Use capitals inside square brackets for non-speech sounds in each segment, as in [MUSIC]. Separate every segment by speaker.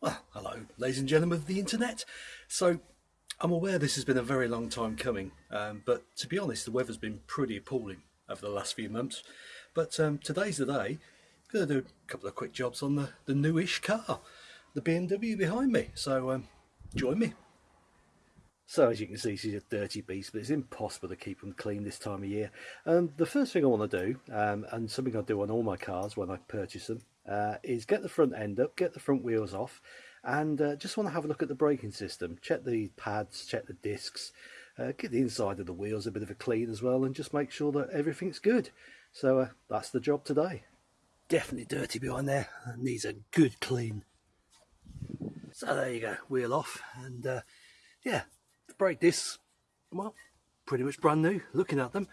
Speaker 1: Well, hello, ladies and gentlemen of the internet. So, I'm aware this has been a very long time coming, um, but to be honest, the weather's been pretty appalling over the last few months. But um, today's the day. I'm going to do a couple of quick jobs on the, the newish car, the BMW behind me. So, um, join me. So as you can see, she's a dirty beast, but it's impossible to keep them clean this time of year. Um, the first thing I want to do, um, and something I do on all my cars when I purchase them, uh, is get the front end up, get the front wheels off, and uh, just want to have a look at the braking system. Check the pads, check the discs, uh, get the inside of the wheels a bit of a clean as well, and just make sure that everything's good. So uh, that's the job today. Definitely dirty behind there, needs a good clean. So there you go, wheel off, and uh, yeah, brake discs, well, pretty much brand new, looking at them.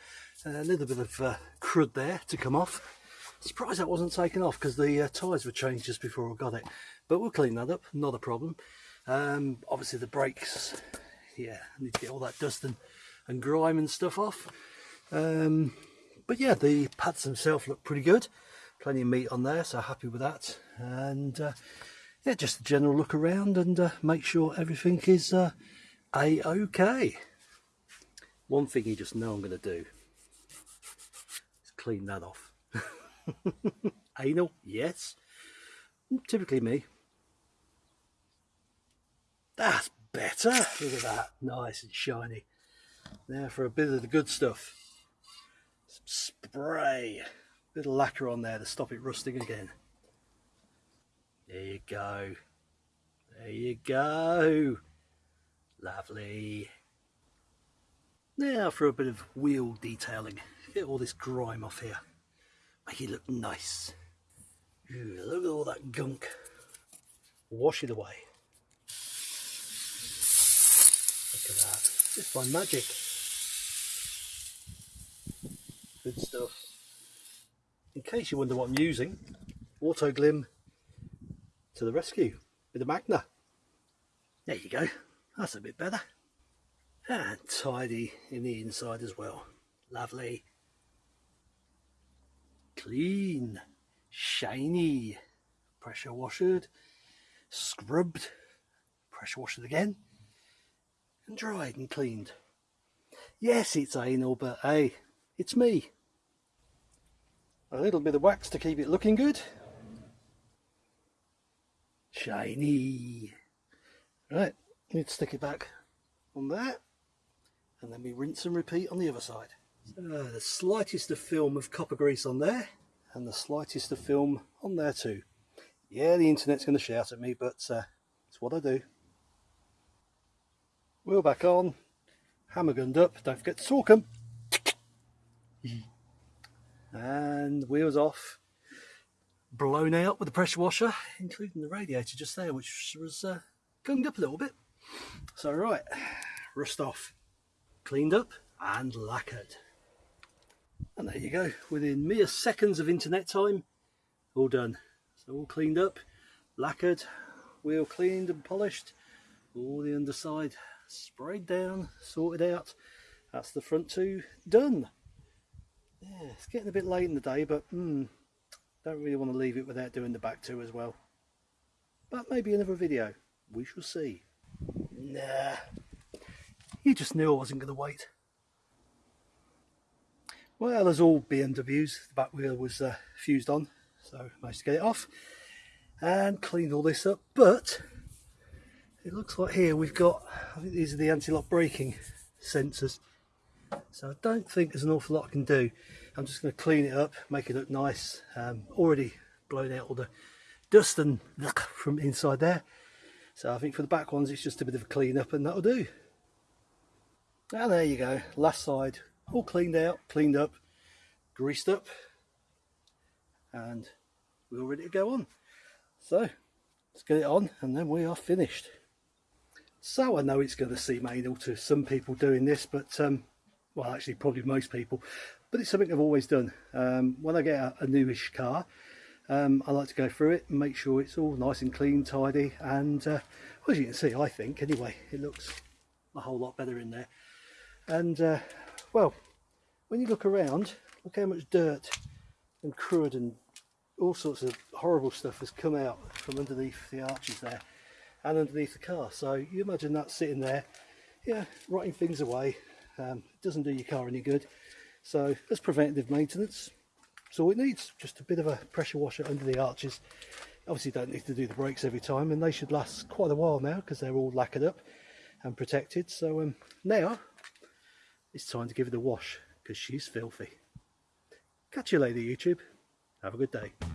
Speaker 1: a little bit of uh, crud there to come off. Surprised that wasn't taken off because the uh, tyres were changed just before I got it. But we'll clean that up, not a problem. Um, obviously the brakes, yeah, need to get all that dust and, and grime and stuff off. Um, but yeah, the pads themselves look pretty good. Plenty of meat on there, so happy with that. And uh, yeah, just a general look around and uh, make sure everything is uh, a-okay. One thing you just know I'm going to do is clean that off. [LAUGHS] Anal, yes. Typically me. That's better. Look at that. Nice and shiny. Now for a bit of the good stuff. Some spray. A Bit of lacquer on there to stop it rusting again. There you go. There you go. Lovely. Now for a bit of wheel detailing. Get all this grime off here. Make it look nice. Ooh, look at all that gunk. Wash it away. Look at that. Just by magic. Good stuff. In case you wonder what I'm using, Autoglym to the rescue with a Magma. There you go. That's a bit better. And tidy in the inside as well. Lovely. Clean. Shiny. Pressure washed. Scrubbed. Pressure washed again. And dried and cleaned. Yes, it's anal, but hey, it's me. A little bit of wax to keep it looking good. Shiny. Right, Need to stick it back on there and then we rinse and repeat on the other side. So the slightest of film of copper grease on there and the slightest of film on there too. Yeah, the internet's going to shout at me, but uh, it's what I do. Wheel back on, hammer gunned up, don't forget to torque them. And wheels off, blown out with the pressure washer, including the radiator just there, which was uh, gunged up a little bit. So right, rust off, cleaned up and lacquered. And there you go, within mere seconds of internet time, all done. So all cleaned up, lacquered, wheel cleaned and polished, all the underside sprayed down, sorted out. That's the front two done. Yeah, it's getting a bit late in the day, but mm, don't really want to leave it without doing the back two as well. But maybe another video, we shall see. Nah, you just knew I wasn't going to wait. Well, as all BMWs, the back wheel was uh, fused on, so managed to get it off and cleaned all this up. But it looks like here we've got, I think these are the anti-lock braking sensors. So I don't think there's an awful lot I can do. I'm just going to clean it up, make it look nice. Um, already blown out all the dust and [LAUGHS] from inside there. So I think for the back ones it's just a bit of a clean up and that'll do. And there you go, last side all cleaned out, cleaned up, greased up and we're all ready to go on. So let's get it on and then we are finished. So I know it's going to seem anal to some people doing this but um, well actually probably most people but it's something I've always done. Um, when I get a, a newish car um, I like to go through it and make sure it's all nice and clean, tidy, and uh, as you can see, I think anyway, it looks a whole lot better in there. And uh, well, when you look around, look how much dirt and crud and all sorts of horrible stuff has come out from underneath the arches there and underneath the car. So you imagine that sitting there, yeah, rotting things away. Um, doesn't do your car any good. So as preventative maintenance, all it needs. Just a bit of a pressure washer under the arches. Obviously don't need to do the brakes every time and they should last quite a while now because they're all lacquered up and protected. So um, now it's time to give it a wash because she's filthy. Catch you later YouTube. Have a good day.